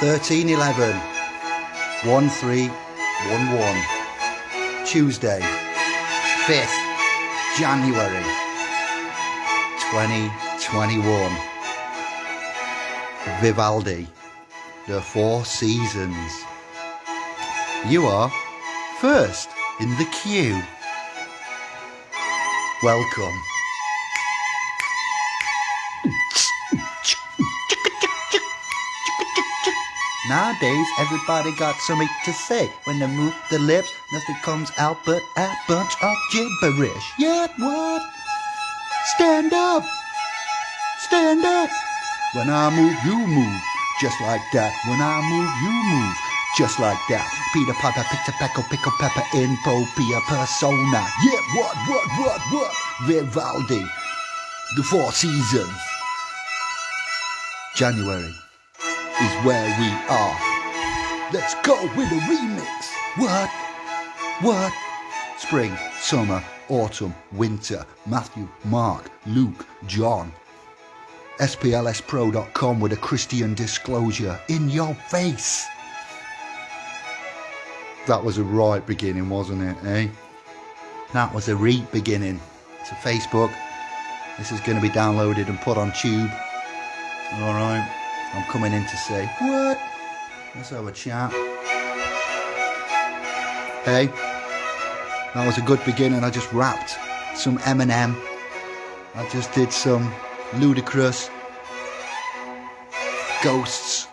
1311 1311 Tuesday 5th January 2021 Vivaldi The Four Seasons. You are first in the queue. Welcome Nowadays, everybody got something to say. When they move the lips, nothing comes out but a bunch of gibberish. Yeah, what? Stand up! Stand up! When I move, you move. Just like that. When I move, you move. Just like that. Peter Piper, Pizza Peckle, Pickle Pepper, Impropia Persona. Yeah, what, what, what, what? Vivaldi. The Four Seasons. January is where we are. Let's go with a remix. What? What? Spring, summer, autumn, winter. Matthew, Mark, Luke, John. SPLSPro.com with a Christian disclosure in your face. That was a right beginning, wasn't it, eh? That was a reet beginning. To Facebook. This is going to be downloaded and put on tube. Alright. I'm coming in to say, what? Let's have a chat. Hey, that was a good beginning. I just rapped some Eminem. I just did some Ludacris ghosts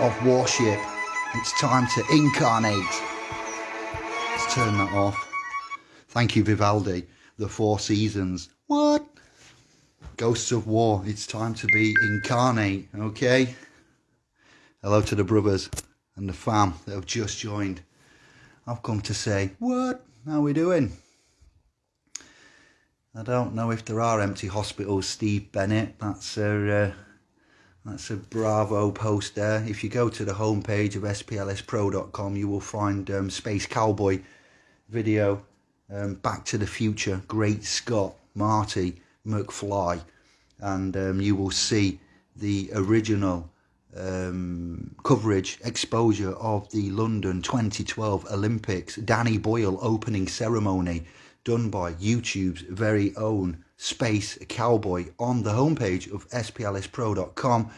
of worship. It's time to incarnate. Let's turn that off. Thank you, Vivaldi. The Four Seasons. What? Ghosts of War, it's time to be incarnate, okay? Hello to the brothers and the fam that have just joined. I've come to say, what? How we doing? I don't know if there are empty hospitals, Steve Bennett. That's a, uh, that's a bravo post there. If you go to the homepage of splspro.com, you will find um, Space Cowboy video, um, Back to the Future, Great Scott, Marty, McFly and um, you will see the original um, coverage, exposure of the London 2012 Olympics, Danny Boyle opening ceremony done by YouTube's very own Space Cowboy on the homepage of splspro.com.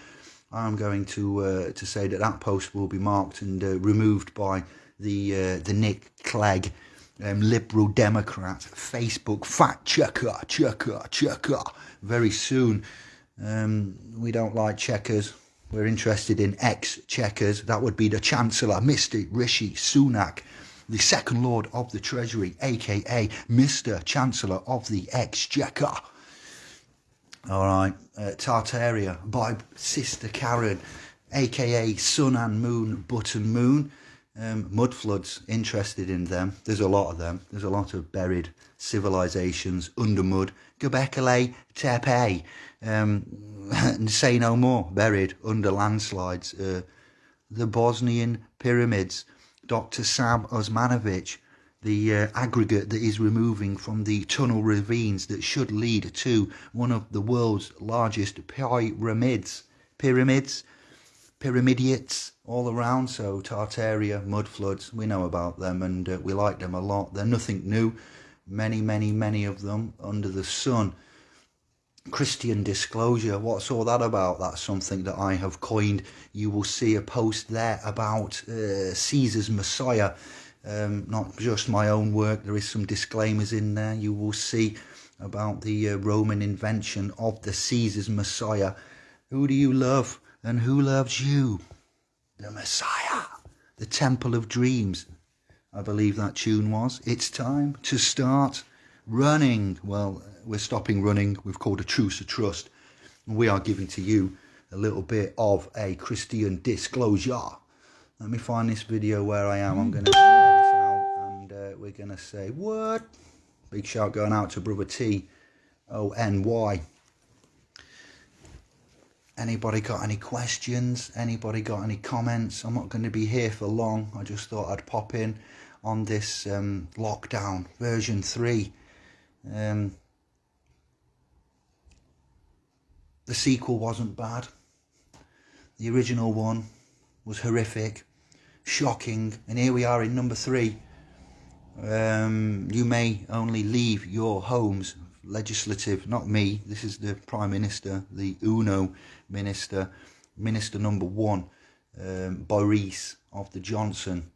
I'm going to uh, to say that that post will be marked and uh, removed by the uh, the Nick Clegg um, Liberal Democrat Facebook fact checker, checker, checker very soon. Um, we don't like checkers. We're interested in ex-checkers. That would be the Chancellor, Mr. Rishi Sunak, the Second Lord of the Treasury, aka Mr. Chancellor of the Exchequer. All right, uh, Tartaria by Sister Karen, aka Sun and Moon, Button Moon. Um, mud floods, interested in them. There's a lot of them. There's a lot of buried civilizations under mud. Göbekli Tepe, um, say no more, buried under landslides. Uh, the Bosnian pyramids. Dr. Sam Osmanagich, the uh, aggregate that is removing from the tunnel ravines that should lead to one of the world's largest pyramids. Pyramids pyramidiates all around. So Tartaria, mud floods, we know about them and uh, we like them a lot. They're nothing new. Many, many, many of them under the sun. Christian disclosure, what's all that about? That's something that I have coined. You will see a post there about uh, Caesar's Messiah. Um, not just my own work, there is some disclaimers in there. You will see about the uh, Roman invention of the Caesar's Messiah. Who do you love? And who loves you? The Messiah, the Temple of Dreams. I believe that tune was. It's time to start running. Well, we're stopping running. We've called a truce of trust. And we are giving to you a little bit of a Christian disclosure. Let me find this video where I am. I'm going to share this out and uh, we're going to say, what? Big shout going out to Brother T O N Y. Anybody got any questions? Anybody got any comments? I'm not going to be here for long. I just thought I'd pop in on this um, lockdown version 3. Um, the sequel wasn't bad. The original one was horrific, shocking, and here we are in number three. Um, you may only leave your homes. Legislative, not me. This is the Prime Minister, the UNO Minister, Minister number one, um, Boris of the Johnson,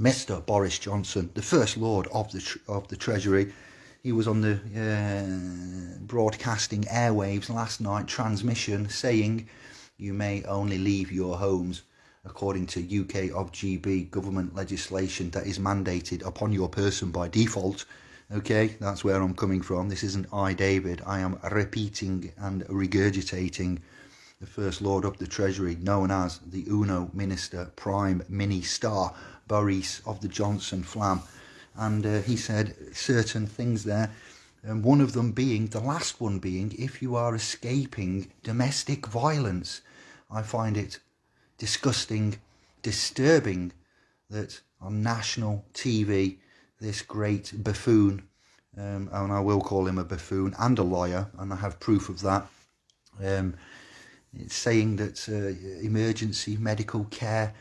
Mr. Boris Johnson, the First Lord of the of the Treasury. He was on the uh, broadcasting airwaves last night, transmission saying, "You may only leave your homes." according to UK of GB government legislation that is mandated upon your person by default. Okay, that's where I'm coming from. This isn't I, David. I am repeating and regurgitating the First Lord of the Treasury, known as the UNO Minister Prime Mini Star, Boris of the Johnson Flam. And uh, he said certain things there, and one of them being, the last one being, if you are escaping domestic violence. I find it disgusting, disturbing that on national TV, this great buffoon, um, and I will call him a buffoon and a liar, and I have proof of that. Um, it's saying that uh, emergency medical care,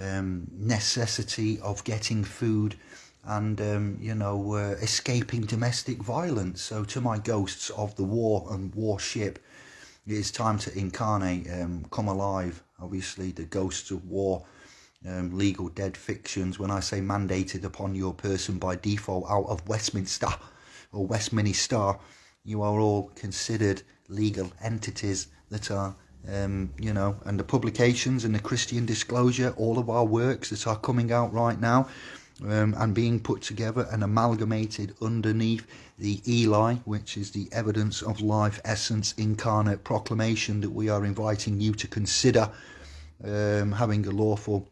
um, necessity of getting food, and um, you know uh, escaping domestic violence. So to my ghosts of the war and warship, it is time to incarnate, um, come alive, obviously the ghosts of war, um, legal dead fictions. When I say mandated upon your person by default out of Westminster or Westminster, you are all considered legal entities that are, um, you know, and the publications and the Christian disclosure, all of our works that are coming out right now. Um, and being put together and amalgamated underneath the Eli, which is the evidence of life essence incarnate proclamation that we are inviting you to consider um, having a lawful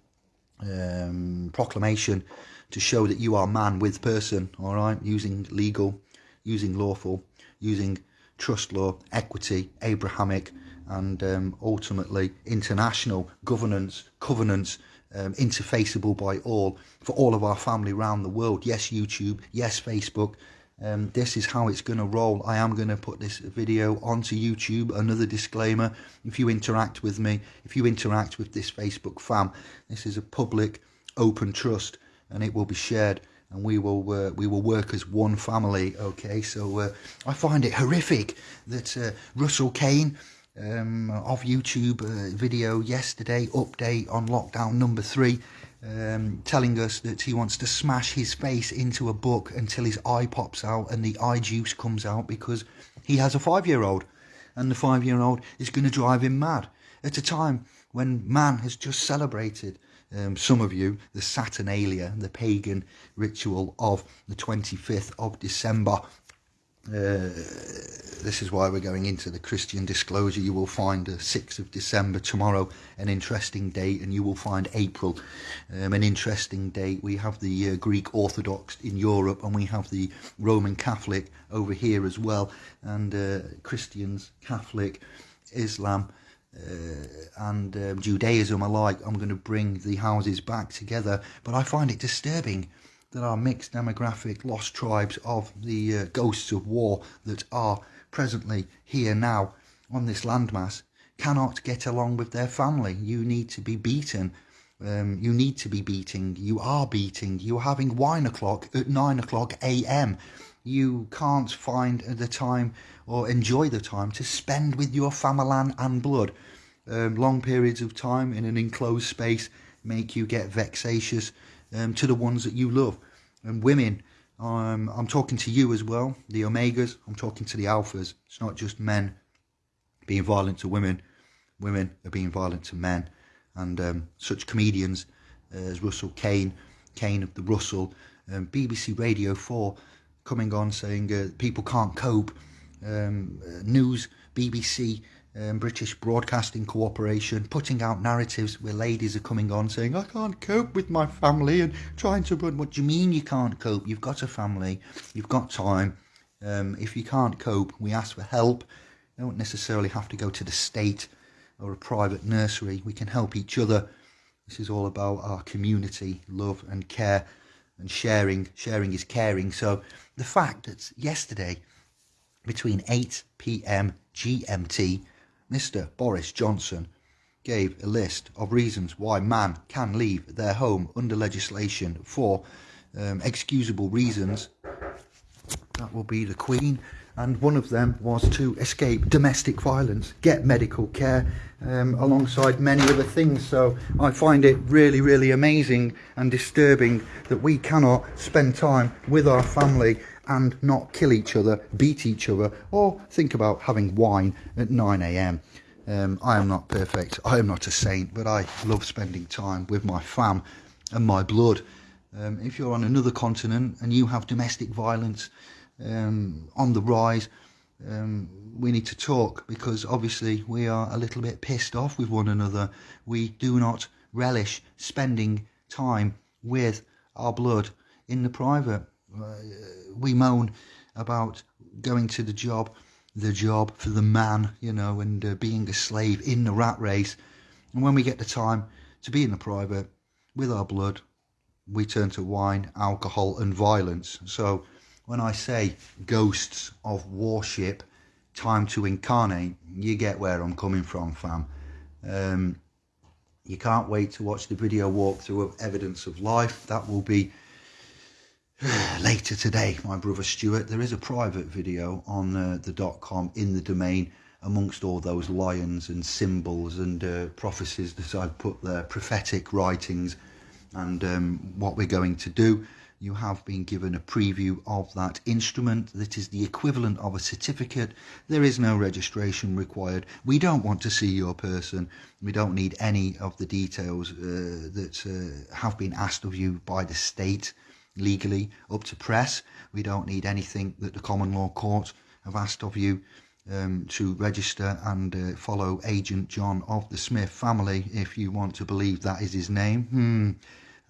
um, proclamation to show that you are man with person, all right, using legal, using lawful, using trust law, equity, Abrahamic, and um, ultimately international governance, covenants, um, interfaceable by all for all of our family around the world. Yes, YouTube, yes, Facebook, um, this is how it's going to roll. I am going to put this video onto YouTube. Another disclaimer, if you interact with me, if you interact with this Facebook fam, this is a public, open trust and it will be shared and we will uh, we will work as one family okay so uh, I find it horrific that uh, Russell Kane um, of YouTube uh, video yesterday update on lockdown number three um, telling us that he wants to smash his face into a book until his eye pops out and the eye juice comes out because he has a five-year-old. And the five-year-old is going to drive him mad at a time when man has just celebrated um, some of you the Saturnalia, the pagan ritual of the 25th of December uh, this is why we're going into the Christian disclosure. You will find the 6th of December tomorrow an interesting date, and you will find April um, an interesting date. We have the uh, Greek Orthodox in Europe, and we have the Roman Catholic over here as well, and uh, Christians, Catholic, Islam. Uh, and um, Judaism alike, I'm going to bring the houses back together, but I find it disturbing that are mixed demographic lost tribes of the uh, ghosts of war that are presently here now on this landmass cannot get along with their family. You need to be beaten. Um, you need to be beating. You are beating. You're having wine o'clock at 9 o'clock a.m. You can't find the time or enjoy the time to spend with your family and blood. Um, long periods of time in an enclosed space make you get vexatious um, to the ones that you love. And women, um, I'm talking to you as well, the omegas, I'm talking to the alphas. It's not just men being violent to women, women are being violent to men. And um, such comedians as Russell Kane, Kane of the Russell, um, BBC Radio 4 coming on saying uh, people can't cope, um, uh, news, BBC um, British Broadcasting Corporation putting out narratives where ladies are coming on saying, I can't cope with my family and trying to run. What do you mean you can't cope? You've got a family, you've got time. Um, if you can't cope, we ask for help. You don't necessarily have to go to the state or a private nursery. We can help each other. This is all about our community, love and care and sharing. Sharing is caring. So the fact that yesterday, between 8 p.m. GMT Mr. Boris Johnson gave a list of reasons why man can leave their home under legislation for um, excusable reasons. That will be the Queen. And one of them was to escape domestic violence, get medical care, um, alongside many other things. So I find it really, really amazing and disturbing that we cannot spend time with our family and not kill each other, beat each other, or think about having wine at 9 a.m. Um, I am not perfect, I am not a saint, but I love spending time with my fam and my blood. Um, if you're on another continent and you have domestic violence um, on the rise, um, we need to talk because obviously we are a little bit pissed off with one another. We do not relish spending time with our blood in the private. Uh, we moan about going to the job, the job for the man, you know, and uh, being a slave in the rat race. And when we get the time to be in the private with our blood, we turn to wine, alcohol, and violence. So when I say ghosts of warship, time to incarnate, you get where I'm coming from, fam. Um, you can't wait to watch the video walkthrough of Evidence of Life. That will be later today, my brother Stuart. There is a private video on uh, the dot com in the domain amongst all those lions and symbols and uh, prophecies that I've put there, prophetic writings and um, what we're going to do you have been given a preview of that instrument that is the equivalent of a certificate. There is no registration required. We don't want to see your person. We don't need any of the details uh, that uh, have been asked of you by the state legally up to press. We don't need anything that the common law court have asked of you um, to register and uh, follow Agent John of the Smith family if you want to believe that is his name. Hmm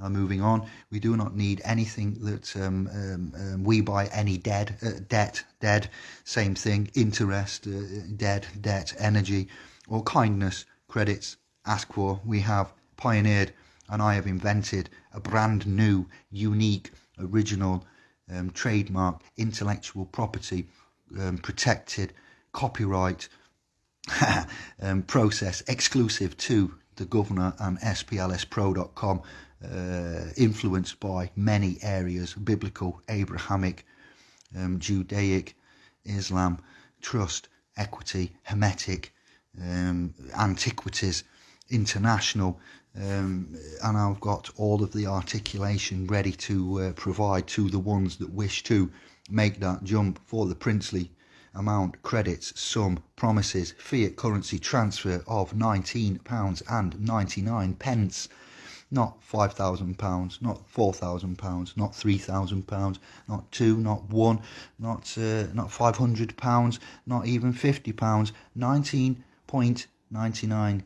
uh, moving on, we do not need anything that um, um, um, we buy any dead, uh, debt, dead, same thing, interest, uh, dead, debt, energy, or kindness, credits, ask for. We have pioneered and I have invented a brand new, unique, original, um, trademark, intellectual property, um, protected, copyright um, process exclusive to the governor and SPLSpro.com uh, influenced by many areas biblical, Abrahamic, um, Judaic, Islam, trust, equity, Hermetic, um, antiquities, international. Um, and I've got all of the articulation ready to uh, provide to the ones that wish to make that jump for the princely amount, credits, sum, promises, fiat currency transfer of £19 and 99 pence not five thousand pounds, not four thousand pounds, not three thousand pounds, not two, not one, not uh, not five hundred pounds, not even fifty pounds, nineteen point ninety nine.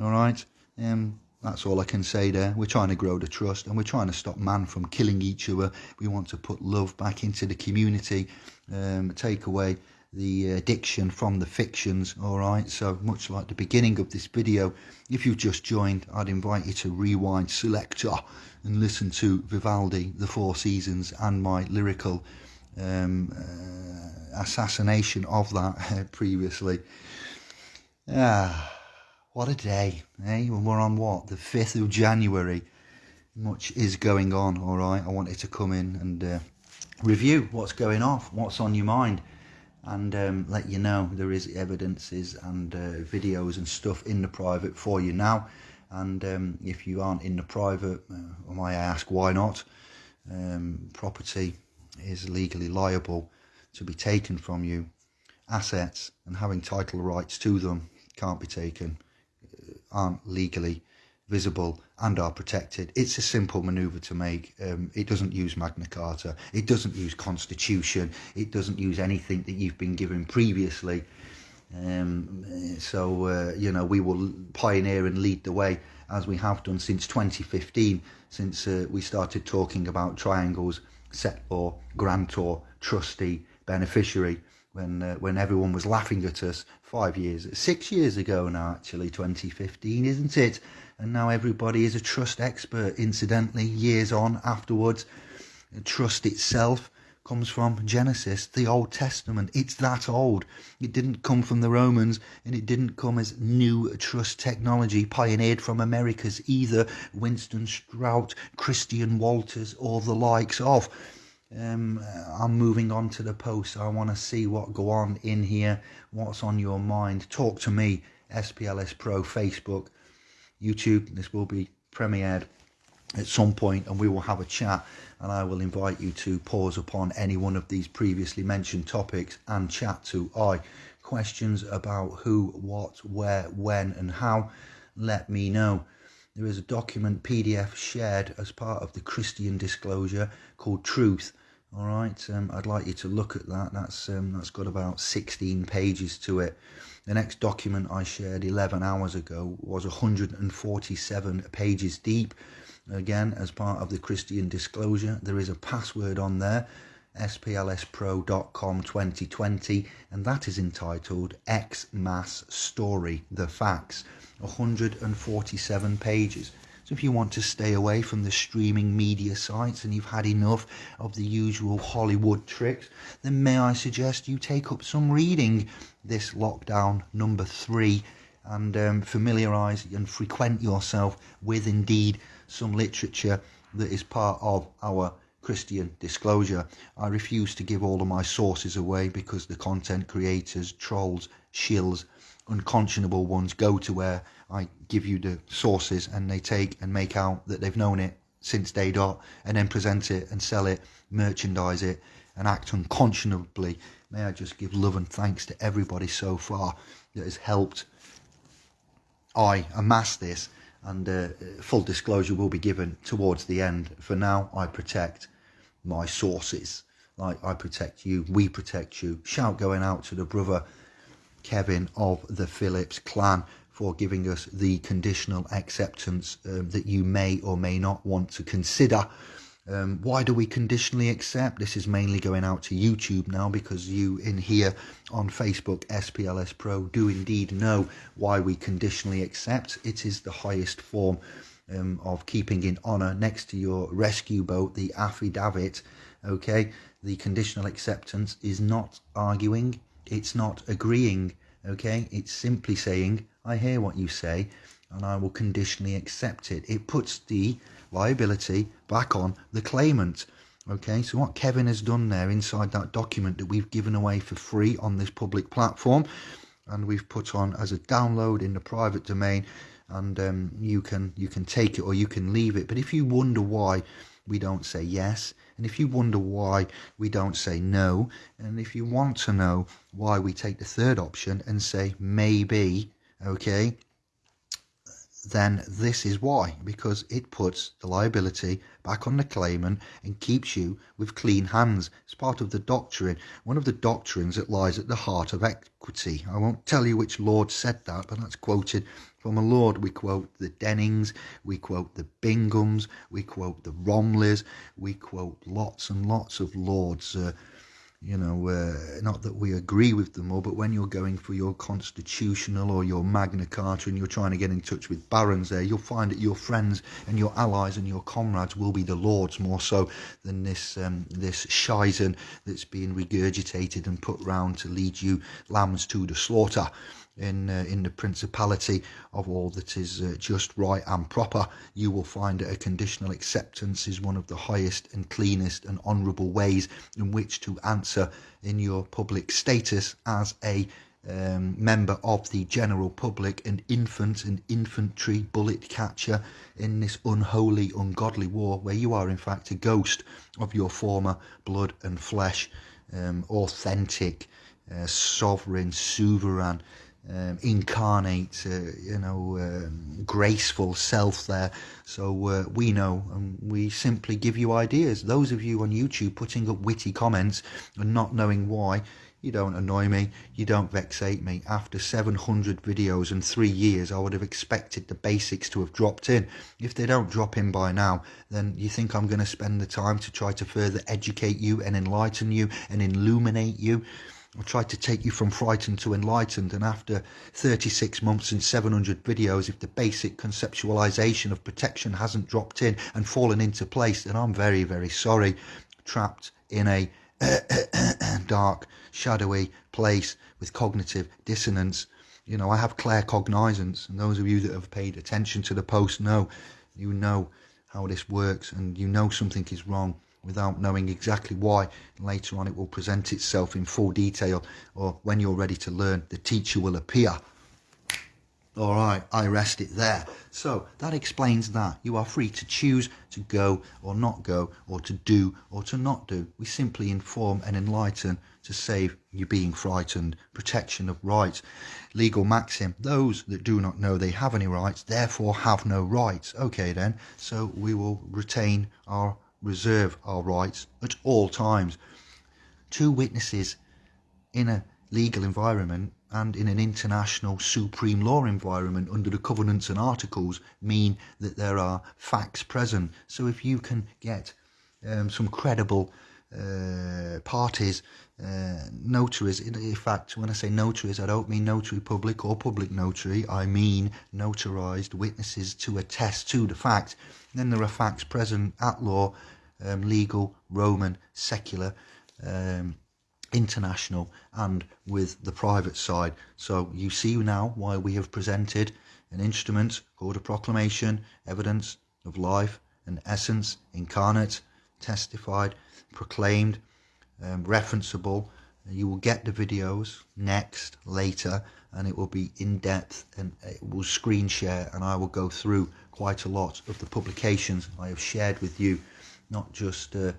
All right, um, that's all I can say there. We're trying to grow the trust and we're trying to stop man from killing each other. We want to put love back into the community, um, take away the addiction from the fictions all right so much like the beginning of this video if you've just joined i'd invite you to rewind selector and listen to vivaldi the four seasons and my lyrical um, uh, assassination of that previously ah what a day eh? We're on what the 5th of january. Much is going on all right? I wanted to come in and uh, review what's going off what's on your mind and um, let you know there is evidences and uh, videos and stuff in the private for you now. And um, if you aren't in the private uh, might I ask why not? Um, property is legally liable to be taken from you. Assets and having title rights to them can't be taken aren't legally visible and are protected. It's a simple manoeuvre to make. Um, it doesn't use Magna Carta. It doesn't use Constitution. It doesn't use anything that you've been given previously. Um, so, uh, you know, we will pioneer and lead the way as we have done since 2015, since uh, we started talking about triangles, settlor, grantor, trustee, beneficiary, when uh, when everyone was laughing at us five years, six years ago now, actually, 2015, isn't it? and now everybody is a trust expert incidentally years on afterwards trust itself comes from Genesis, the Old Testament. It's that old. It didn't come from the Romans and it didn't come as new trust technology pioneered from Americas either. Winston Shrout, Christian Walters, or the likes of. Um, I'm moving on to the post. I want to see what go on in here. What's on your mind? Talk to me. SPLS Pro, Facebook, YouTube. This will be premiered at some point and we will have a chat and I will invite you to pause upon any one of these previously mentioned topics and chat to I. Questions about who, what, where, when and how, let me know. There is a document PDF shared as part of the Christian disclosure called Truth. All right, um, I'd like you to look at that. That's um, that's got about 16 pages to it. The next document I shared 11 hours ago was 147 pages deep again as part of the Christian disclosure. There is a password on there, splspro.com 2020, and that is entitled X Mass Story, the Facts, 147 pages. So if you want to stay away from the streaming media sites and you've had enough of the usual Hollywood tricks, then may I suggest you take up some reading this lockdown number three and um, familiarise and frequent yourself with indeed some literature that is part of our Christian disclosure. I refuse to give all of my sources away because the content creators, trolls, shills, unconscionable ones go to where I give you the sources and they take and make out that they've known it since day dot and then present it and sell it, merchandise it and act unconscionably. May I just give love and thanks to everybody so far that has helped I amass this and uh, full disclosure will be given towards the end. For now, I protect my sources. Like I protect you, we protect you. Shout going out to the brother Kevin of the Phillips clan for giving us the conditional acceptance um, that you may or may not want to consider um, why do we conditionally accept? This is mainly going out to YouTube now because you in here on Facebook, SPLS Pro, do indeed know why we conditionally accept. It is the highest form um, of keeping in honour next to your rescue boat, the affidavit. Okay, the conditional acceptance is not arguing, it's not agreeing. Okay, it's simply saying, I hear what you say and I will conditionally accept it. It puts the liability back on the claimant. Okay, so what Kevin has done there inside that document that we've given away for free on this public platform and we've put on as a download in the private domain and um, you can you can take it or you can leave it. But if you wonder why we don't say yes, and if you wonder why we don't say no, and if you want to know why we take the third option and say maybe, okay, then this is why because it puts the liability back on the claimant and keeps you with clean hands. It's part of the doctrine, one of the doctrines that lies at the heart of equity. I won't tell you which Lord said that, but that's quoted from a Lord. We quote the Dennings, we quote the Binghams, we quote the Romillys, we quote lots and lots of Lords. Uh, you know, uh, not that we agree with them all, but when you're going for your constitutional or your Magna Carta and you're trying to get in touch with barons there, you'll find that your friends and your allies and your comrades will be the lords more so than this um, this shizen that's being regurgitated and put round to lead you lambs to the slaughter in uh, in the principality of all that is uh, just right and proper. You will find that a conditional acceptance is one of the highest and cleanest and honourable ways in which to answer in your public status as a um, member of the general public an infant and infantry bullet catcher in this unholy ungodly war where you are in fact a ghost of your former blood and flesh um, authentic uh, sovereign sovereign um, incarnate, uh, you know, um, graceful self there. So uh, we know and we simply give you ideas. Those of you on YouTube putting up witty comments and not knowing why, you don't annoy me, you don't vexate me. After 700 videos and three years, I would have expected the basics to have dropped in. If they don't drop in by now, then you think I'm going to spend the time to try to further educate you and enlighten you and illuminate you? I tried to take you from frightened to enlightened, and after 36 months and 700 videos, if the basic conceptualization of protection hasn't dropped in and fallen into place, then I'm very, very sorry. Trapped in a dark, shadowy place with cognitive dissonance. You know, I have claircognizance, and those of you that have paid attention to the post know, you know how this works, and you know something is wrong without knowing exactly why. Later on, it will present itself in full detail, or when you're ready to learn, the teacher will appear. All right, I rest it there. So that explains that. You are free to choose to go or not go, or to do or to not do. We simply inform and enlighten to save you being frightened. Protection of rights. Legal maxim. Those that do not know they have any rights, therefore have no rights. Okay then, so we will retain our, reserve our rights at all times. Two witnesses in a legal environment and in an international supreme law environment under the covenants and articles mean that there are facts present. So if you can get um, some credible uh, parties, uh, notaries, in fact, when I say notaries, I don't mean notary public or public notary, I mean notarized witnesses to attest to the fact. Then there are facts present at law, um, legal, Roman, secular, um, international and with the private side. So you see now why we have presented an instrument called a proclamation, evidence of life and essence, incarnate, testified, proclaimed, um, referenceable. You will get the videos next, later, and it will be in depth and it will screen share and I will go through quite a lot of the publications I have shared with you, not just uh,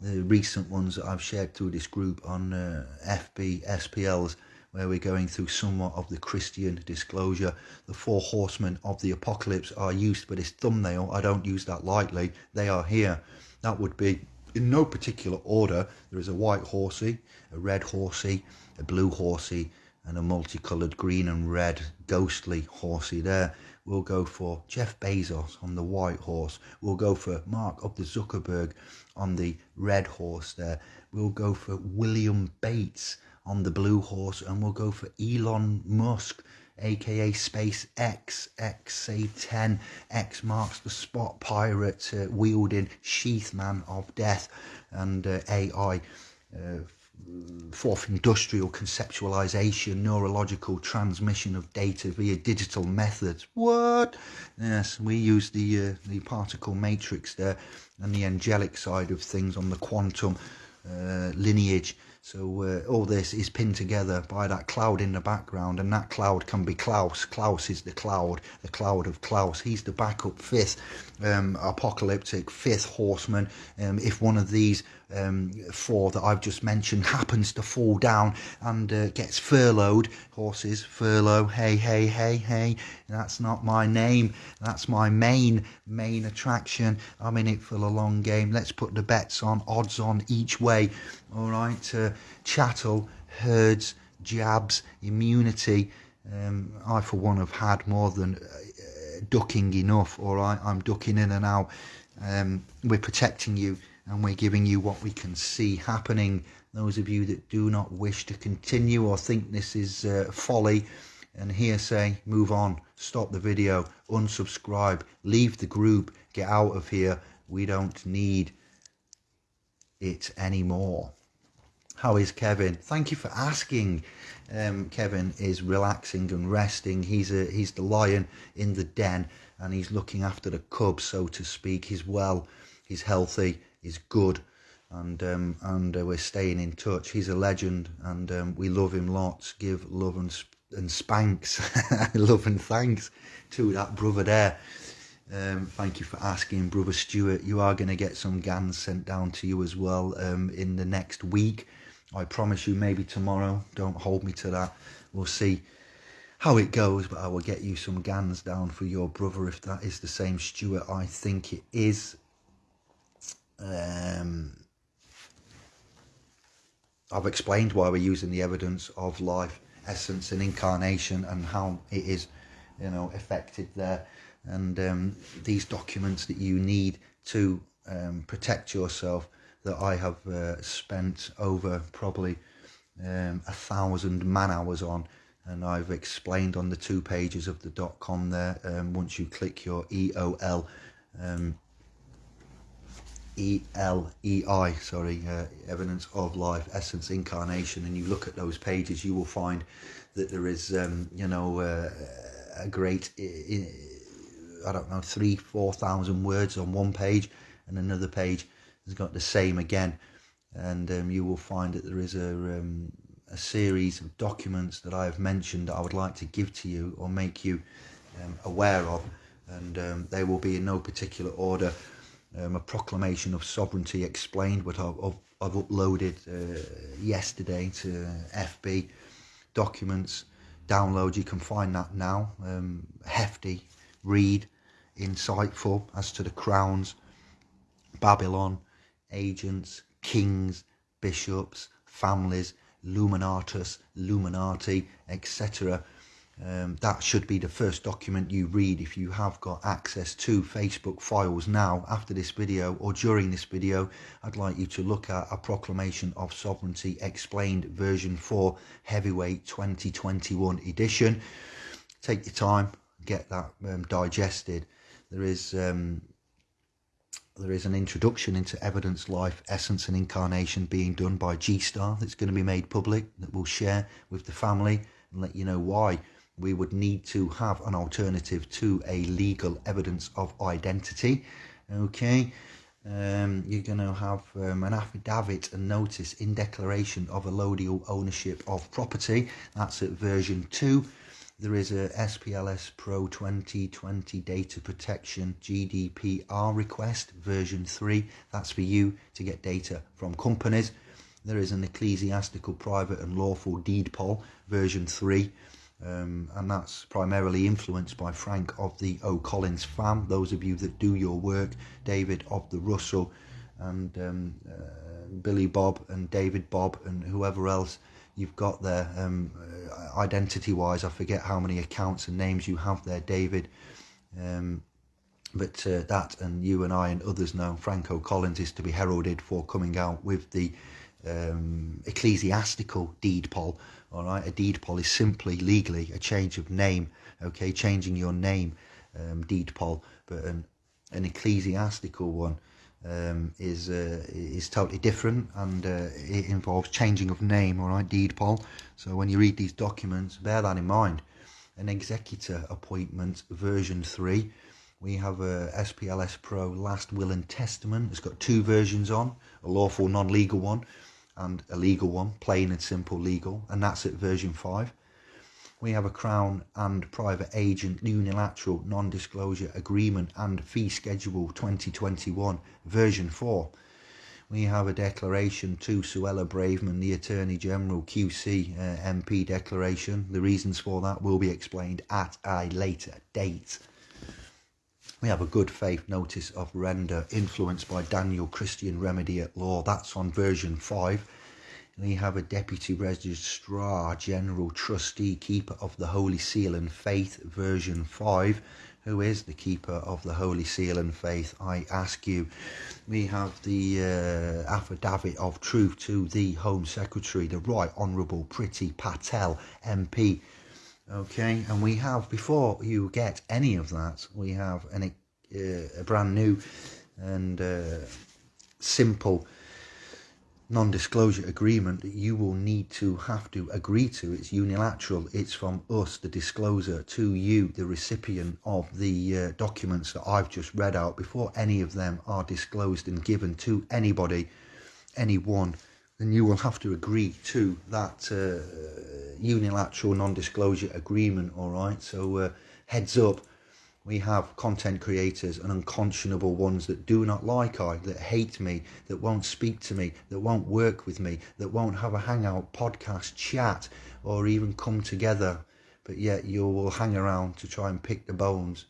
the recent ones that I've shared through this group on uh, FB SPLs where we're going through somewhat of the Christian disclosure. The four horsemen of the apocalypse are used for this thumbnail. I don't use that lightly. They are here. That would be in no particular order. There is a white horsey, a red horsey, a blue horsey, and a multicolored green and red ghostly horsey there. We'll go for Jeff Bezos on the white horse. We'll go for Mark of the Zuckerberg on the red horse there. We'll go for William Bates on the blue horse and we'll go for Elon Musk aka SpaceX, XA10, X marks the spot pirate uh, wielding sheath man of death and uh, AI uh, fourth industrial conceptualization, neurological transmission of data via digital methods. What? Yes, we use the uh, the particle matrix there and the angelic side of things on the quantum uh, lineage. So uh, all this is pinned together by that cloud in the background, and that cloud can be Klaus. Klaus is the cloud, the cloud of Klaus. He's the backup fifth um, apocalyptic fifth horseman. Um, if one of these um, four that I've just mentioned happens to fall down and uh, gets furloughed, horses furlough, hey, hey, hey, hey, that's not my name. That's my main, main attraction. I'm in it for the long game. Let's put the bets on, odds on each way. All right, uh, chattel, herds, jabs, immunity. Um, I, for one, have had more than uh, ducking enough. All right, I'm ducking in and out. Um, we're protecting you and we're giving you what we can see happening. Those of you that do not wish to continue or think this is uh, folly and hearsay, move on, stop the video, unsubscribe, leave the group, get out of here. We don't need it anymore. How is Kevin? Thank you for asking. Um, Kevin is relaxing and resting. He's a he's the lion in the den, and he's looking after the cubs, so to speak. He's well. He's healthy is good and um, and uh, we're staying in touch. He's a legend, and um, we love him lots. Give love and and spanks, love and thanks to that brother there. Um, thank you for asking, brother Stuart. You are going to get some GANs sent down to you as well um, in the next week. I promise you, maybe tomorrow. Don't hold me to that. We'll see how it goes, but I will get you some GANs down for your brother if that is the same Stuart. I think it is um, I've explained why we're using the evidence of life, essence, and incarnation, and how it is, you know, affected there. And um, these documents that you need to um, protect yourself, that I have uh, spent over probably um, a thousand man hours on, and I've explained on the two pages of the dot com there. Um, once you click your EOL um, E L E I, sorry, uh, evidence of life, essence, incarnation, and you look at those pages, you will find that there is, um, you know, uh, a great, I don't know, three, four thousand words on one page, and another page has got the same again, and um, you will find that there is a um, a series of documents that I have mentioned that I would like to give to you or make you um, aware of, and um, they will be in no particular order. Um, a proclamation of sovereignty explained, what I've, I've, I've uploaded uh, yesterday to FB documents. Download, you can find that now. Um, hefty, read, insightful as to the crowns, Babylon, agents, kings, bishops, families, Luminatus, luminati, etc. Um, that should be the first document you read if you have got access to Facebook files now. After this video or during this video I'd like you to look at a proclamation of sovereignty explained version 4 heavyweight 2021 edition. Take your time get that um, digested. There is um, there is an introduction into evidence, life, essence, and incarnation being done by G Star that's going to be made public that we'll share with the family and let you know why we would need to have an alternative to a legal evidence of identity. Okay. Um, you're going to have um, an affidavit and notice in declaration of allodial ownership of property. That's at version 2 there is a SPLS Pro 2020 data protection GDPR request version 3. That's for you to get data from companies. There is an ecclesiastical private and lawful deed poll version 3. Um, and that's primarily influenced by Frank of the O'Collins fam. Those of you that do your work, David of the Russell, and um, uh, Billy Bob and David Bob and whoever else you've got there um, uh, identity wise I forget how many accounts and names you have there David um, but uh, that and you and I and others know Frank O'Collins is to be heralded for coming out with the um, ecclesiastical deed poll all right? A deed poll is simply legally a change of name okay? Changing your name um, deed poll but an, an ecclesiastical one um, is uh, is totally different and uh, it involves changing of name all right deed poll so when you read these documents bear that in mind. An executor appointment version 3 we have a SPLS Pro last will and testament. It's got two versions on a lawful non-legal one and a legal one plain and simple legal and that's at version 5 we have a Crown and private agent unilateral non-disclosure agreement and fee schedule 2021 version 4. We have a declaration to Suella Braverman, the Attorney General QC uh, MP declaration. The reasons for that will be explained at a later date. We have a good faith notice of render influenced by Daniel Christian Remedy at Law. That's on version 5 we have a Deputy Registrar General Trustee Keeper of the Holy Seal and Faith version 5 who is the keeper of the Holy Seal and Faith, I ask you. We have the uh, affidavit of truth to the Home Secretary, the Right Honourable Priti Patel MP. Okay, and we have, before you get any of that, we have an, uh, a brand new and uh, simple non-disclosure agreement that you will need to have to agree to. It's unilateral. It's from us the discloser to you the recipient of the uh, documents that i've just read out before any of them are disclosed and given to anybody anyone then you will have to agree to that uh, unilateral non-disclosure agreement all right so uh, heads up we have content creators and unconscionable ones that do not like I, that hate me, that won't speak to me, that won't work with me, that won't have a hangout, podcast, chat, or even come together. But yet you will hang around to try and pick the bones,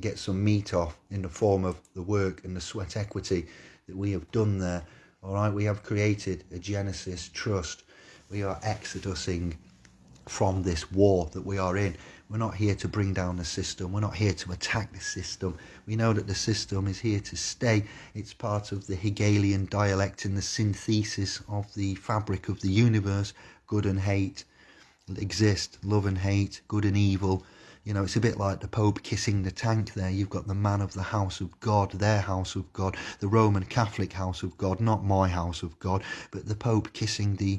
get some meat off in the form of the work and the sweat equity that we have done there. All right, we have created a Genesis trust. We are exodusing from this war that we are in. We're not here to bring down the system. We're not here to attack the system. We know that the system is here to stay. It's part of the Hegelian dialect and the synthesis of the fabric of the universe. Good and hate exist, love and hate, good and evil You know, it's a bit like the Pope kissing the tank there. You've got the man of the house of God, their house of God, the Roman Catholic house of God, not my house of God, but the Pope kissing the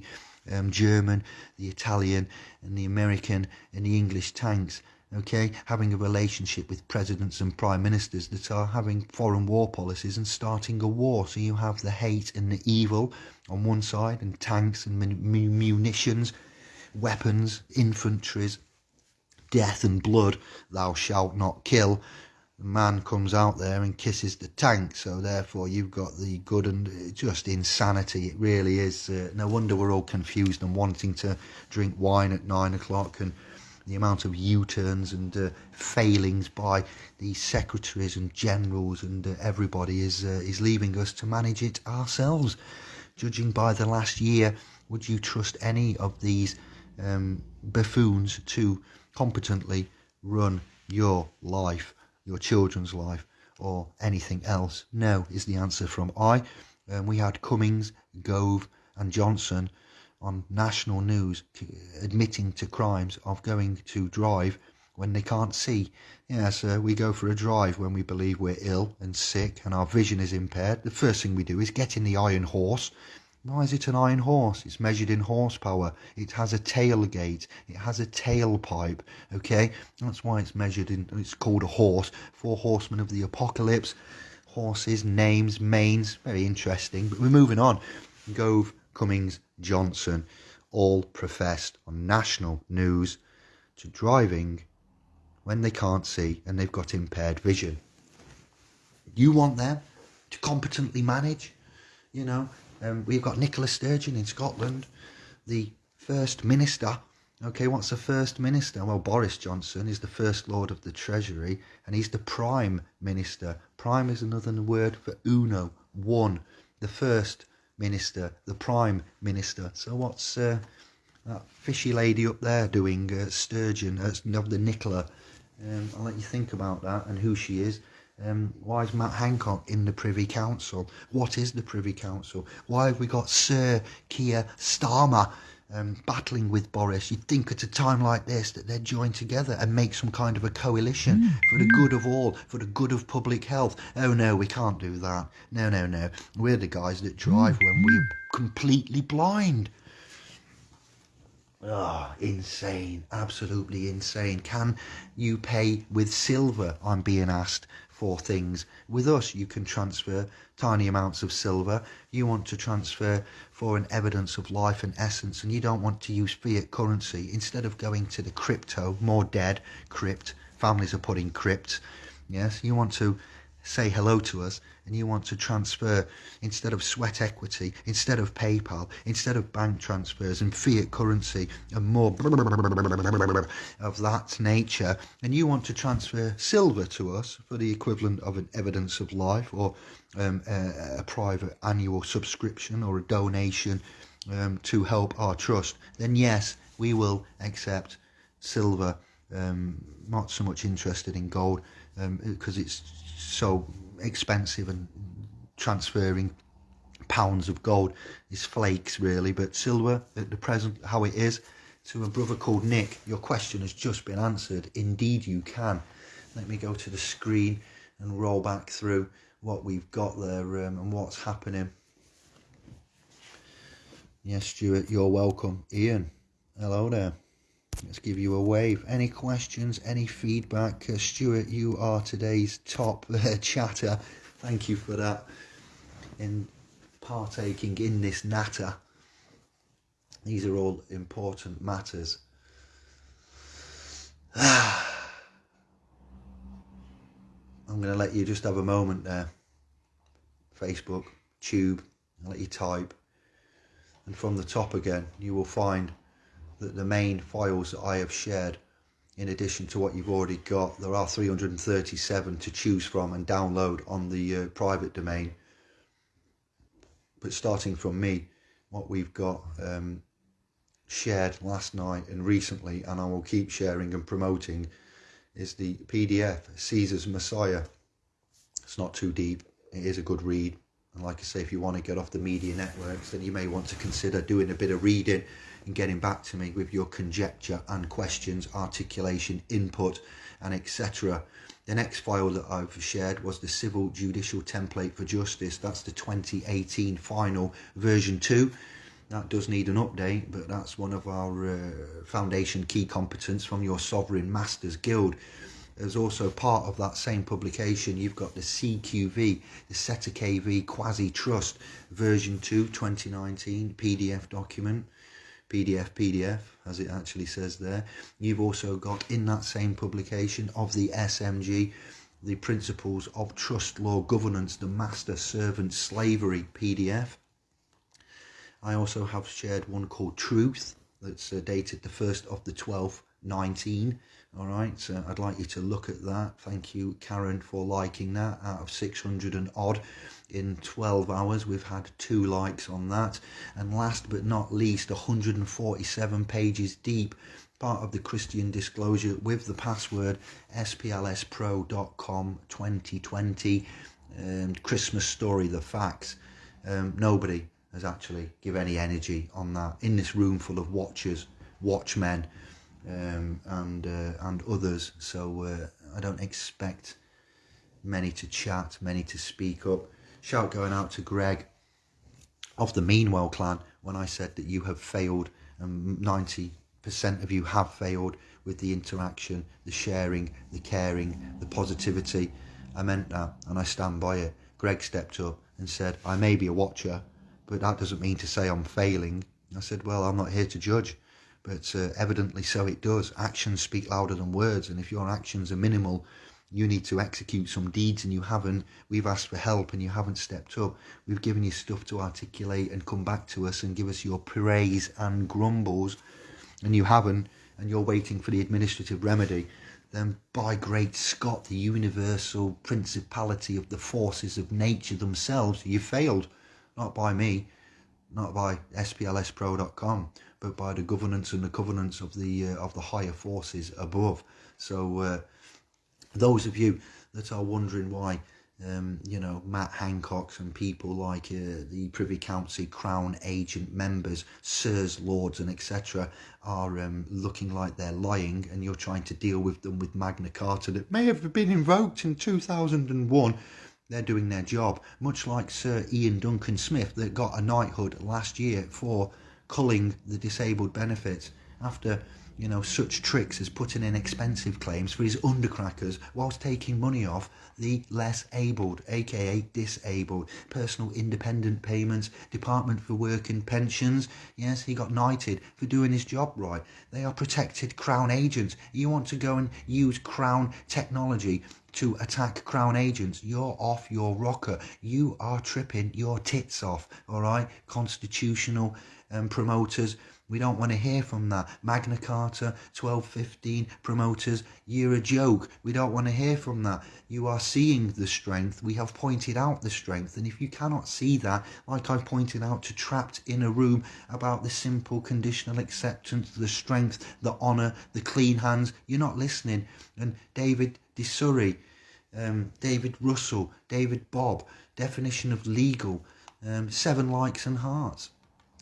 um, German, the Italian, and the American and the English tanks. Okay, having a relationship with presidents and prime ministers that are having foreign war policies and starting a war. So you have the hate and the evil on one side, and tanks and munitions, weapons, infantries, death and blood. Thou shalt not kill. The man comes out there and kisses the tank. So therefore, you've got the good and just insanity. It really is. Uh, no wonder we're all confused and wanting to drink wine at nine o'clock and the amount of U-turns and uh, failings by the secretaries and generals and uh, everybody is uh, is leaving us to manage it ourselves. Judging by the last year, would you trust any of these um, buffoons to competently run your life, your children's life, or anything else? No, is the answer from I. Um, we had Cummings, Gove, and Johnson on national news admitting to crimes of going to drive when they can't see. Yes, uh, we go for a drive when we believe we're ill and sick and our vision is impaired. The first thing we do is get in the iron horse. Why is it an iron horse? It's measured in horsepower. It has a tailgate. It has a tailpipe. Okay, that's why it's measured in. It's called a horse. Four horsemen of the apocalypse. Horses, names, manes. Very interesting. But we're moving on. Gove, Cummings, Johnson all professed on national news to driving when they can't see and they've got impaired vision. You want them to competently manage, you know. Um, we've got Nicola Sturgeon in Scotland, the First Minister. Okay, what's the First Minister? Well, Boris Johnson is the First Lord of the Treasury and he's the Prime Minister. Prime is another word for uno, one. The first minister, the prime minister. So what's uh, that fishy lady up there doing, uh, Sturgeon, uh, the Nicola? Um, I'll let you think about that and who she is. Um, why is Matt Hancock in the Privy Council? What is the Privy Council? Why have we got Sir Keir Starmer um, battling with Boris, you'd think at a time like this that they'd join together and make some kind of a coalition mm. for the good of all, for the good of public health. Oh no, we can't do that. No, no, no. We're the guys that drive mm. when we're completely blind. Ah, oh, insane. Absolutely insane. Can you pay with silver? I'm being asked for things. With us, you can transfer tiny amounts of silver. You want to transfer for an evidence of life and essence, and you don't want to use fiat currency. Instead of going to the crypto, more dead, crypt, families are putting crypt. Yes, you want to say hello to us and you want to transfer instead of sweat equity, instead of PayPal, instead of bank transfers and fiat currency and more of that nature, and you want to transfer silver to us for the equivalent of an evidence of life or um, a, a, private annual subscription or a donation um, to help our trust, then yes, we will accept silver. Um, not so much interested in gold because um, it's so expensive and transferring pounds of gold is flakes really. But silver at the present how it is to a brother called Nick your question has just been answered. Indeed you can. Let me go to the screen and roll back through what we've got there um, and what's happening. Yes Stuart you're welcome. Ian hello there Let's give you a wave. Any questions, any feedback? Uh, Stuart, you are today's top uh, chatter. Thank you for that. In partaking in this natter. These are all important matters. I'm going to let you just have a moment there. Facebook, Tube, I'll let you type. And from the top again, you will find that the main files that I have shared in addition to what you've already got there are 337 to choose from and download on the uh, private domain. But starting from me what we've got um, shared last night and recently and I will keep sharing and promoting is the PDF Caesar's Messiah. It's not too deep. It is a good read. And like I say if you want to get off the media networks then you may want to consider doing a bit of reading and getting back to me with your conjecture and questions, articulation, input, and etc. The next file that I've shared was the Civil Judicial Template for Justice. That's the 2018 final version 2. That does need an update, but that's one of our uh, foundation key competence from your Sovereign Masters Guild. As also part of that same publication, you've got the CQV, the SETA KV Quasi Trust version 2 2019 PDF document. PDF, PDF, as it actually says there. You've also got in that same publication of the SMG, the Principles of Trust Law Governance, the Master Servant Slavery PDF. I also have shared one called Truth that's uh, dated the 1st of the 12th, 19. All right, so I'd like you to look at that. Thank you, Karen, for liking that. Out of 600 and odd in 12 hours we've had two likes on that. And last but not least 147 pages deep part of the christian disclosure with the password splspro.com 2020 um, christmas story the facts. Um, nobody has actually give any energy on that in this room full of watchers watchmen um, and uh, and others so uh, i don't expect many to chat many to speak up Shout going out to Greg of the Meanwell clan when I said that you have failed and 90% of you have failed with the interaction, the sharing, the caring, the positivity. I meant that and I stand by it. Greg stepped up and said, I may be a watcher, but that doesn't mean to say I'm failing. I said, well, I'm not here to judge, but uh, evidently so it does. Actions speak louder than words, and if your actions are minimal, you need to execute some deeds and you haven't. We've asked for help and you haven't stepped up. We've given you stuff to articulate and come back to us and give us your praise and grumbles and you haven't and you're waiting for the administrative remedy, then by great Scott, the universal principality of the forces of nature themselves, you failed. Not by me, not by splspro.com, but by the governance and the covenants of the uh, of the higher forces above. So uh, those of you that are wondering why um, you know, Matt Hancock's and people like uh, the Privy Council, Crown agent members, Sirs, Lords, and etc., are um, looking like they're lying, and you're trying to deal with them with Magna Carta that may have been invoked in 2001. They're doing their job, much like Sir Ian Duncan Smith that got a knighthood last year for culling the disabled benefits after you know, such tricks as putting in expensive claims for his undercrackers whilst taking money off the less abled, aka disabled, personal independent payments, Department for Work and Pensions. Yes, he got knighted for doing his job right. They are protected Crown agents. You want to go and use Crown technology to attack Crown agents, you're off your rocker. You are tripping your tits off, all right? Constitutional um, promoters we don't want to hear from that. Magna Carta, 1215 promoters, you're a joke. We don't want to hear from that. You are seeing the strength. We have pointed out the strength. And if you cannot see that, like I pointed out to Trapped in a Room about the simple conditional acceptance, the strength, the honour, the clean hands, you're not listening. And David DeSurry, um, David Russell, David Bob, definition of legal, um, seven likes and hearts.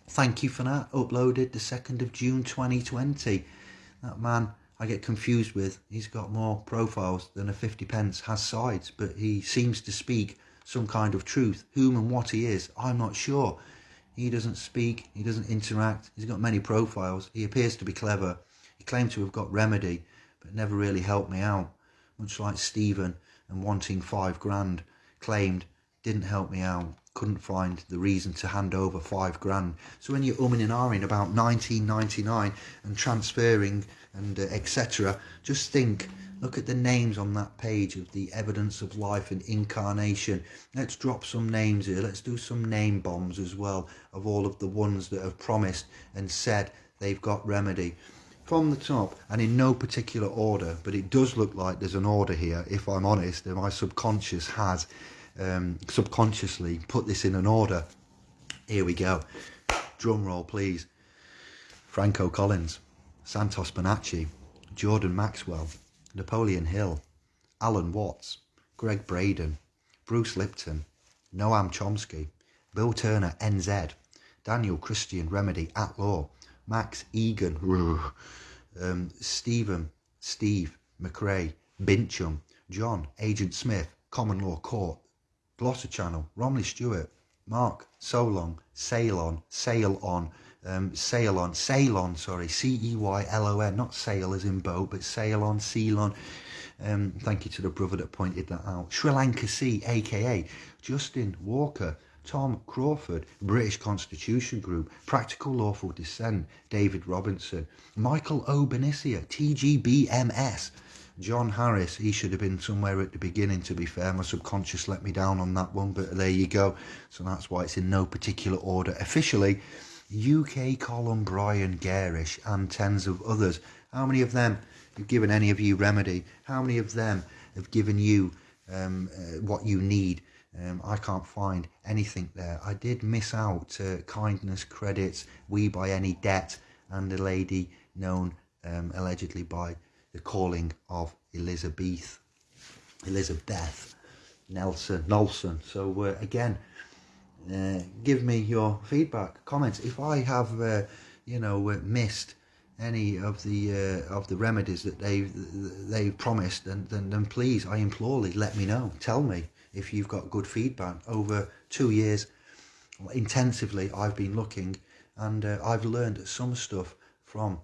Thank you for that. Uploaded the 2nd of June 2020. That man I get confused with. He's got more profiles than a 50 pence has sides, but he seems to speak some kind of truth. Whom and what he is, I'm not sure. He doesn't speak, he doesn't interact, he's got many profiles. He appears to be clever. He claimed to have got remedy, but never really helped me out. Much like Stephen and wanting five grand claimed didn't help me out couldn't find the reason to hand over five grand. So when you're umming and ahhing about 1999 and transferring and uh, etc., just think, look at the names on that page of the evidence of life and incarnation. Let's drop some names here. Let's do some name bombs as well of all of the ones that have promised and said they've got remedy. From the top and in no particular order, but it does look like there's an order here, if I'm honest, and my subconscious has um, subconsciously put this in an order. Here we go. Drum roll, please. Frank O'Collins, Santos Bonacci, Jordan Maxwell, Napoleon Hill, Alan Watts, Gregg Braden, Bruce Lipton, Noam Chomsky, Bill Turner NZ, Daniel Christian Remedy at Law, Max Egan, um, Stephen, Steve McRae, Bincham, John, Agent Smith, Common Law Court, Gloucester Channel, Romley Stewart, Mark, Solon, Sailon, Sail on, Sail On, um, Ceylon, Ceylon, sorry, C-E-Y-L-O-N, not sail as in boat, but Sail Ceylon, Ceylon. Um, thank you to the brother that pointed that out. Sri Lanka Sea, aka Justin Walker, Tom Crawford, British Constitution Group, Practical Lawful Dissent, David Robinson, Michael Obenisia, TGBMS, John Harris, he should have been somewhere at the beginning, to be fair. My subconscious let me down on that one, but there you go. So that's why it's in no particular order. Officially, UK column Brian Gerrish and tens of others. How many of them have given any of you remedy? How many of them have given you um, uh, what you need? Um, I can't find anything there. I did miss out uh, kindness credits, we by any debt, and a lady known um, allegedly by the calling of Elizabeth, Elizabeth Nelson, Nelson. So uh, again, uh, give me your feedback, comments. If I have, uh, you know, uh, missed any of the uh, of the remedies that they've they've promised, then, then then please, I implore you, let me know. Tell me if you've got good feedback. Over two years, intensively, I've been looking, and uh, I've learned some stuff from,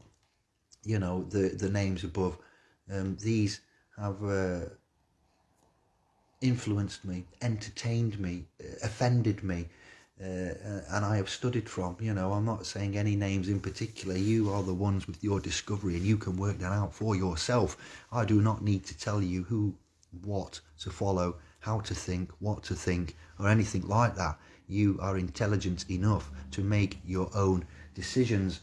you know, the the names above. Um, these have uh, influenced me, entertained me, uh, offended me, uh, uh, and I have studied from. You know, I'm not saying any names in particular. You are the ones with your discovery, and you can work that out for yourself. I do not need to tell you who, what to follow, how to think, what to think, or anything like that. You are intelligent enough to make your own decisions.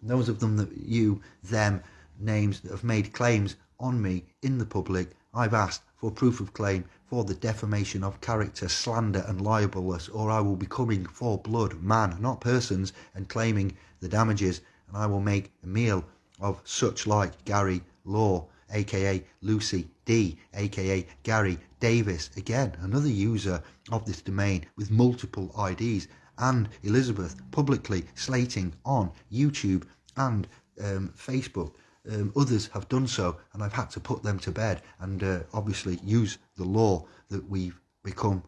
Those of them that you, them, names that have made claims on me in the public, I've asked for proof of claim for the defamation of character, slander, and libelous, or I will be coming for blood, man, not persons, and claiming the damages, and I will make a meal of such like Gary Law, aka Lucy D, aka Gary Davis, again, another user of this domain with multiple IDs, and Elizabeth publicly slating on YouTube and um, Facebook. Um, others have done so, and I've had to put them to bed and uh, obviously use the law that we've become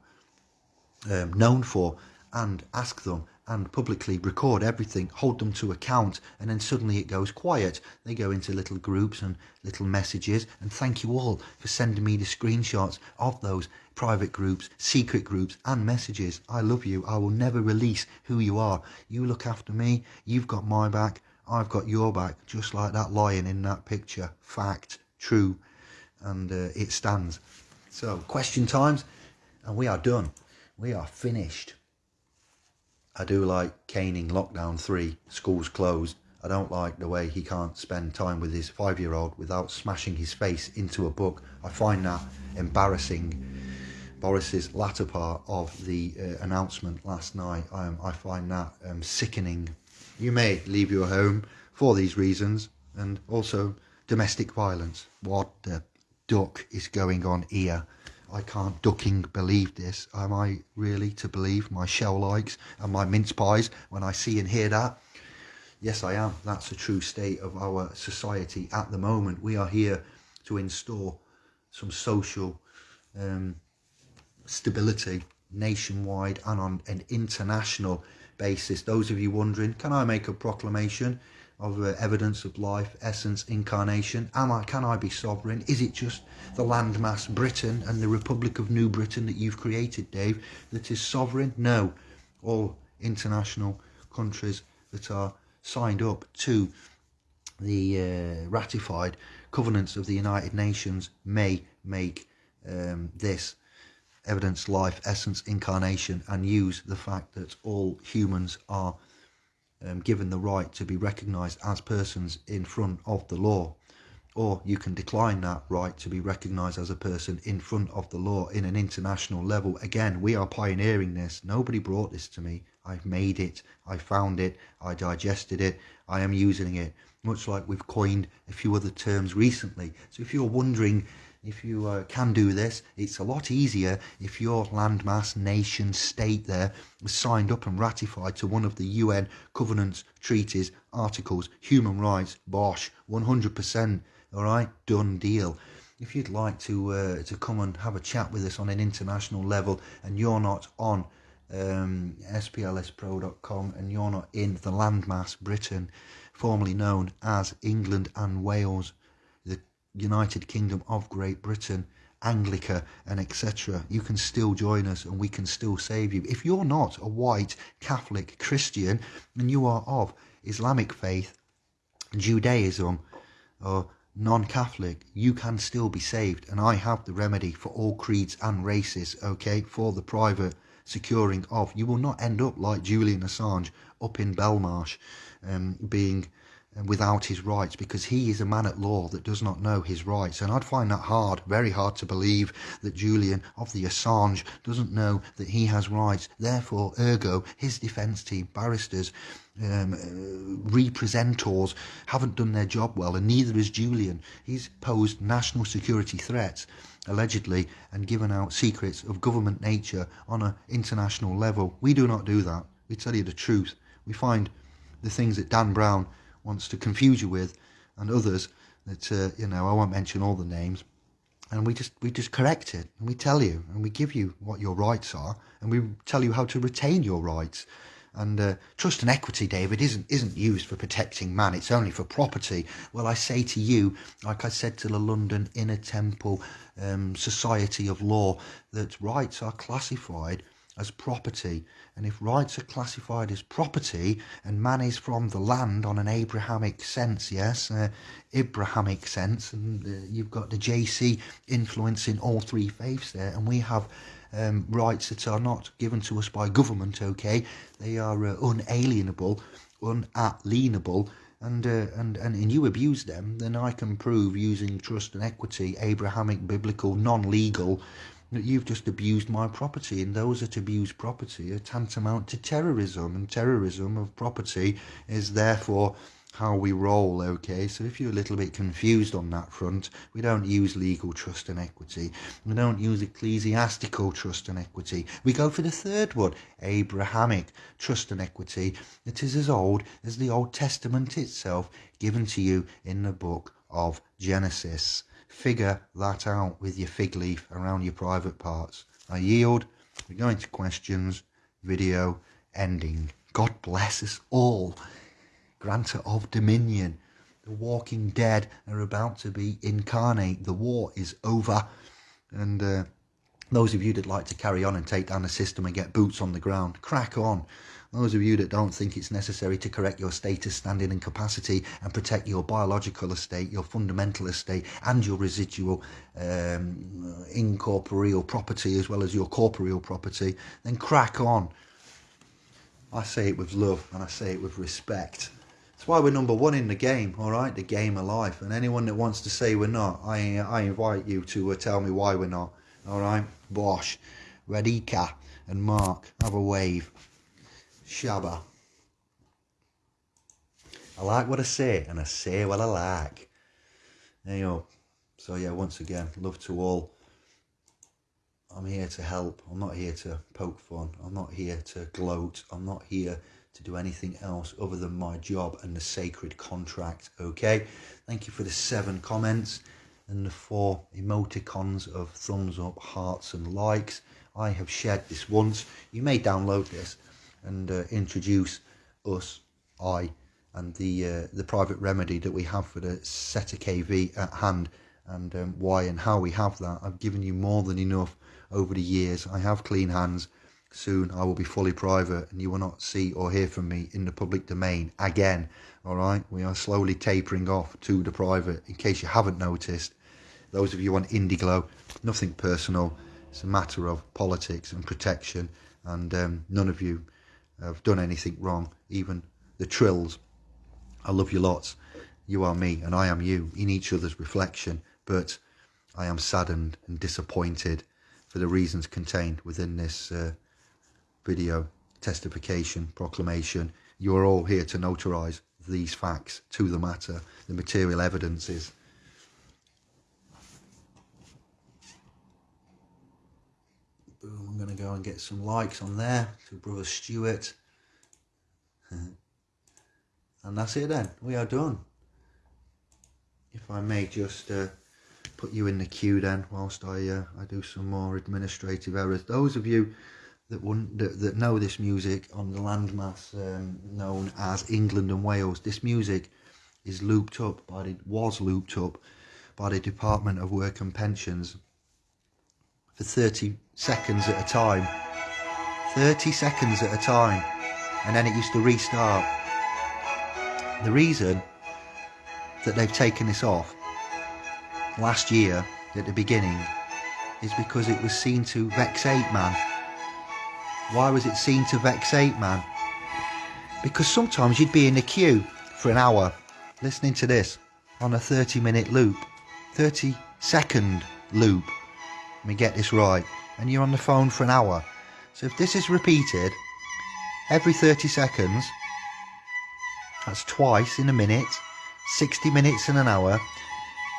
um, known for and ask them and publicly record everything, hold them to account, and then suddenly it goes quiet. They go into little groups and little messages, and thank you all for sending me the screenshots of those private groups, secret groups, and messages. I love you. I will never release who you are. You look after me, you've got my back, I've got your back, just like that lion in that picture. Fact, true, and uh, it stands. So, question times, and we are done. We are finished. I do like caning lockdown three, schools closed. I don't like the way he can't spend time with his five year old without smashing his face into a book. I find that embarrassing. Boris's latter part of the uh, announcement last night, um, I find that um, sickening you may leave your home for these reasons and also domestic violence. What the duck is going on here? I can't ducking believe this. Am I really to believe my shell likes and my mince pies when I see and hear that? Yes, I am. That's a true state of our society at the moment. We are here to install some social um, stability nationwide and on an international basis. Those of you wondering, can I make a proclamation of uh, evidence of life, essence, incarnation? Am I? Can I be sovereign? Is it just the landmass Britain and the Republic of New Britain that you've created, Dave, that is sovereign? No, all international countries that are signed up to the uh, ratified covenants of the United Nations may make um, this evidence, life, essence, incarnation, and use the fact that all humans are um, given the right to be recognized as persons in front of the law. Or you can decline that right to be recognized as a person in front of the law in an international level. Again, we are pioneering this. Nobody brought this to me. I've made it. I found it. I digested it. I am using it. Much like we've coined a few other terms recently. So if you're wondering if you uh, can do this, it's a lot easier if your landmass, nation, state there was signed up and ratified to one of the UN covenants, treaties, articles, human rights, bosh, 100%, all right, done deal. If you'd like to uh, to come and have a chat with us on an international level and you're not on um, splspro.com and you're not in the landmass Britain, formerly known as England and Wales, United Kingdom of Great Britain, Anglica, and etc., you can still join us and we can still save you. If you're not a white Catholic Christian and you are of Islamic faith, Judaism, or non Catholic, you can still be saved. And I have the remedy for all creeds and races, okay, for the private securing of. You will not end up like Julian Assange up in Belmarsh um, being without his rights because he is a man at law that does not know his rights. And I'd find that hard, very hard to believe that Julian of the Assange doesn't know that he has rights. Therefore, ergo, his defence team, barristers, um, uh, representors haven't done their job well, and neither has Julian. He's posed national security threats, allegedly, and given out secrets of government nature on an international level. We do not do that. We tell you the truth. We find the things that Dan Brown wants to confuse you with, and others that uh, you know I won't mention all the names. And we just we just correct it, and we tell you, and we give you what your rights are, and we tell you how to retain your rights. And uh, trust and equity, David, isn't isn't used for protecting man. It's only for property. Well, I say to you, like I said to the London Inner Temple um, Society of Law, that rights are classified as property. And if rights are classified as property and man is from the land on an Abrahamic sense, yes, uh, Abrahamic sense, and uh, you've got the JC influencing all three faiths there, and we have um, rights that are not given to us by government, okay? They are uh, unalienable, unalienable, and, uh, and and and you abuse them, then I can prove using trust and equity, Abrahamic, biblical, non-legal you've just abused my property and those that abuse property are tantamount to terrorism and terrorism of property is therefore how we roll okay? So if you're a little bit confused on that front we don't use legal trust and equity. We don't use ecclesiastical trust and equity. We go for the third one abrahamic trust and equity. It is as old as the old testament itself given to you in the book of genesis figure that out with your fig leaf around your private parts. I yield. We're going to questions. Video ending. God bless us all. Grantor of dominion. The walking dead are about to be incarnate. The war is over. And uh, those of you that like to carry on and take down the system and get boots on the ground, crack on. Those of you that don't think it's necessary to correct your status, standing and capacity and protect your biological estate, your fundamental estate and your residual um, incorporeal property as well as your corporeal property, then crack on. I say it with love and I say it with respect. That's why we're number one in the game, all right? The game of life. And anyone that wants to say we're not, I, I invite you to uh, tell me why we're not, all right? Bosch, Radika and Mark, have a wave. Shabba. I like what I say and I say what I like. There you go. So yeah, once again, love to all. I'm here to help. I'm not here to poke fun. I'm not here to gloat. I'm not here to do anything else other than my job and the sacred contract. Okay. Thank you for the seven comments and the four emoticons of thumbs up, hearts, and likes. I have shared this once. You may download this and uh, introduce us, I, and the uh, the private remedy that we have for the SETA KV at hand and um, why and how we have that. I've given you more than enough over the years. I have clean hands. Soon I will be fully private and you will not see or hear from me in the public domain again. All right, we are slowly tapering off to the private in case you haven't noticed. Those of you on Indiglo, nothing personal. It's a matter of politics and protection, and um, none of you have done anything wrong, even the trills. I love you lots. You are me and I am you in each other's reflection, but I am saddened and disappointed for the reasons contained within this uh, video testification proclamation. You are all here to notarise these facts to the matter, the material evidences going to go and get some likes on there to Brother Stuart. and that's it then. We are done. If I may just uh, put you in the queue then whilst I uh, I do some more administrative errors. Those of you that, that, that know this music on the landmass um, known as England and Wales, this music is looped up by the, was looped up by the Department of Work and Pensions for 30 seconds at a time. 30 seconds at a time. And then it used to restart. The reason that they've taken this off last year at the beginning is because it was seen to vexate man. Why was it seen to vexate man? Because sometimes you'd be in the queue for an hour listening to this on a 30 minute loop, 30 second loop. Let me get this right. And you're on the phone for an hour. So if this is repeated every 30 seconds, that's twice in a minute, 60 minutes in an hour.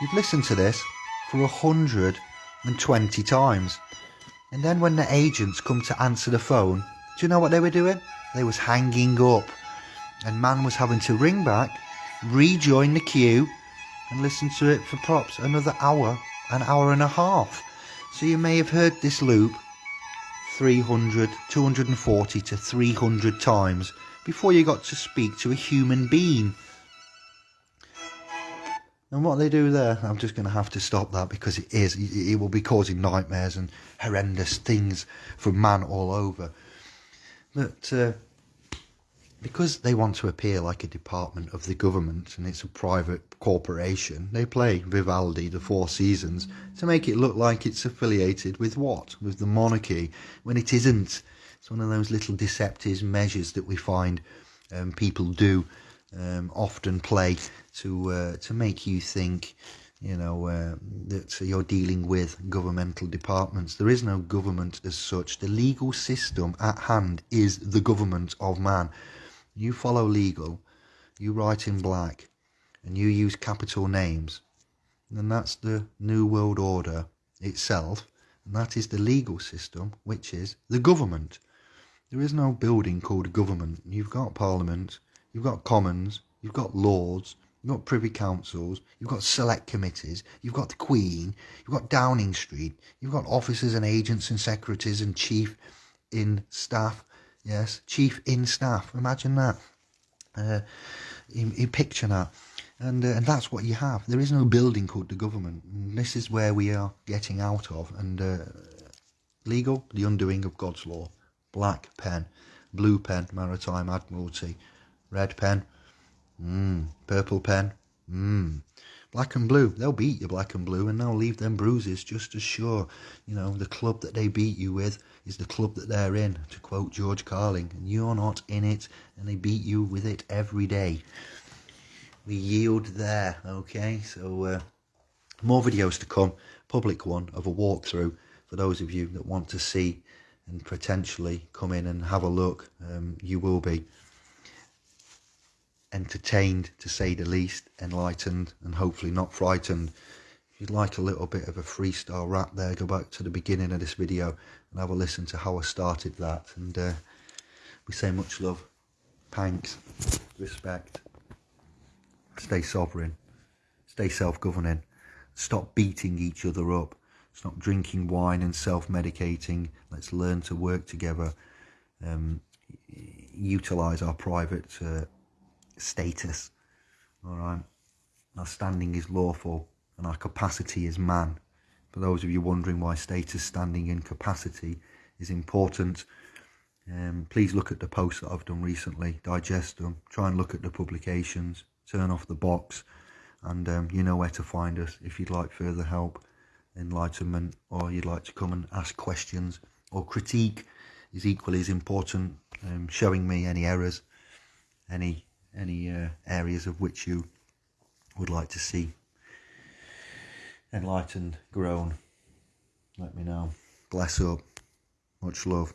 You've listened to this for 120 times. And then when the agents come to answer the phone, do you know what they were doing? They was hanging up. And man was having to ring back rejoin the queue and listen to it for props another hour, an hour and a half. So you may have heard this loop 300, 240 to 300 times before you got to speak to a human being. And what they do there, I'm just going to have to stop that because it is, it will be causing nightmares and horrendous things for man all over. But uh, because they want to appear like a department of the government and it's a private corporation, they play Vivaldi, the Four Seasons, to make it look like it's affiliated with what? With the monarchy, when it isn't. It's one of those little deceptive measures that we find um, people do um, often play to uh, to make you think, you know, uh, that you're dealing with governmental departments. There is no government as such. The legal system at hand is the government of man you follow legal, you write in black, and you use capital names, then that's the New World Order itself, and that is the legal system, which is the government. There is no building called government. You've got Parliament, you've got Commons, you've got Lords, you've got Privy Councils, you've got select committees, you've got the Queen, you've got Downing Street, you've got officers and agents and secretaries and chief in staff Yes, chief in staff. Imagine that. Uh, you, you picture that. And, uh, and that's what you have. There is no building called the government. And this is where we are getting out of. And uh, legal, the undoing of God's law. Black pen, blue pen, maritime admiralty. Red pen, mm, purple pen, mm. Black and blue, they'll beat you black and blue and they'll leave them bruises just as sure. You know, the club that they beat you with is the club that they're in, to quote George Carlin, and you're not in it, and they beat you with it every day. We yield there, okay? So, uh, more videos to come, public one of a walkthrough for those of you that want to see and potentially come in and have a look. Um, you will be entertained, to say the least, enlightened, and hopefully not frightened If you'd like a little bit of a freestyle rap there, go back to the beginning of this video and have a listen to how I started that. And uh, we say much love, thanks, respect, stay sovereign, stay self-governing, stop beating each other up, stop drinking wine and self-medicating, let's learn to work together, um, utilise our private uh, status, all right? Our standing is lawful and our capacity is man. For those of you wondering why status, standing and capacity is important, um, please look at the posts that I've done recently, digest them, try and look at the publications, turn off the box, and um, you know where to find us. If you'd like further help, enlightenment, or you'd like to come and ask questions, or critique is equally as important, um, showing me any errors, any any uh, areas of which you would like to see enlightened, grown, let me know. Bless up. Much love.